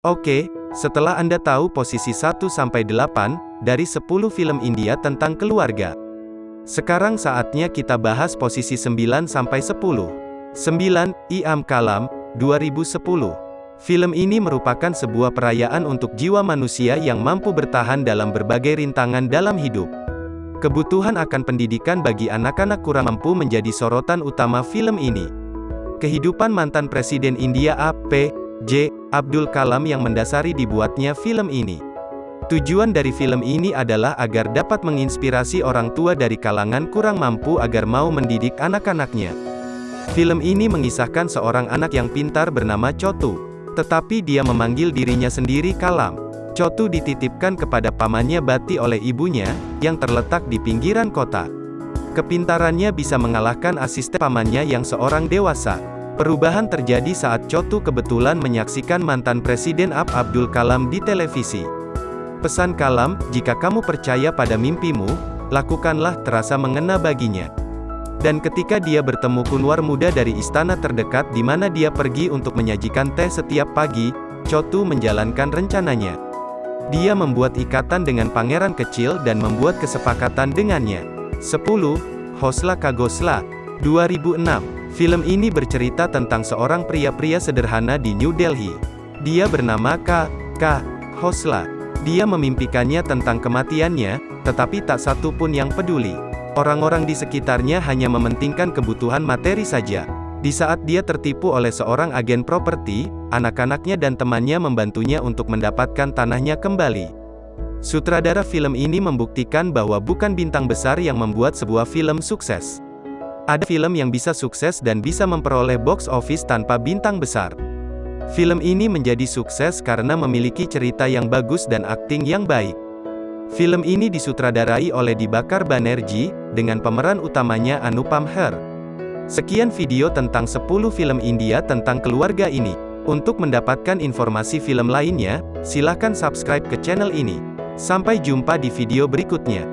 Oke, setelah Anda tahu posisi 1-8 dari 10 film India tentang keluarga. Sekarang saatnya kita bahas posisi 9-10. 9. Iam Kalam, 2010. Film ini merupakan sebuah perayaan untuk jiwa manusia yang mampu bertahan dalam berbagai rintangan dalam hidup. Kebutuhan akan pendidikan bagi anak-anak kurang mampu menjadi sorotan utama film ini. Kehidupan mantan Presiden India A.P. J. Abdul Kalam yang mendasari dibuatnya film ini. Tujuan dari film ini adalah agar dapat menginspirasi orang tua dari kalangan kurang mampu agar mau mendidik anak-anaknya. Film ini mengisahkan seorang anak yang pintar bernama Chotu. Tetapi dia memanggil dirinya sendiri Kalam. Chotu dititipkan kepada pamannya Bati oleh ibunya, yang terletak di pinggiran kota. Kepintarannya bisa mengalahkan asisten pamannya yang seorang dewasa. Perubahan terjadi saat Chotu kebetulan menyaksikan mantan Presiden Ab Abdul Kalam di televisi. Pesan Kalam, jika kamu percaya pada mimpimu, lakukanlah terasa mengena baginya. Dan ketika dia bertemu Kunwar muda dari istana terdekat di mana dia pergi untuk menyajikan teh setiap pagi, Chotu menjalankan rencananya. Dia membuat ikatan dengan pangeran kecil dan membuat kesepakatan dengannya. 10. Hosla Kagosla 2006. Film ini bercerita tentang seorang pria-pria sederhana di New Delhi. Dia bernama K. K. Hosla. Dia memimpikannya tentang kematiannya, tetapi tak satu pun yang peduli. Orang-orang di sekitarnya hanya mementingkan kebutuhan materi saja. Di saat dia tertipu oleh seorang agen properti, anak-anaknya dan temannya membantunya untuk mendapatkan tanahnya kembali. Sutradara film ini membuktikan bahwa bukan bintang besar yang membuat sebuah film sukses. Ada film yang bisa sukses dan bisa memperoleh box office tanpa bintang besar. Film ini menjadi sukses karena memiliki cerita yang bagus dan akting yang baik. Film ini disutradarai oleh Dibakar Banerjee, dengan pemeran utamanya Anupam Her. Sekian video tentang 10 film India tentang keluarga ini. Untuk mendapatkan informasi film lainnya, silahkan subscribe ke channel ini. Sampai jumpa di video berikutnya.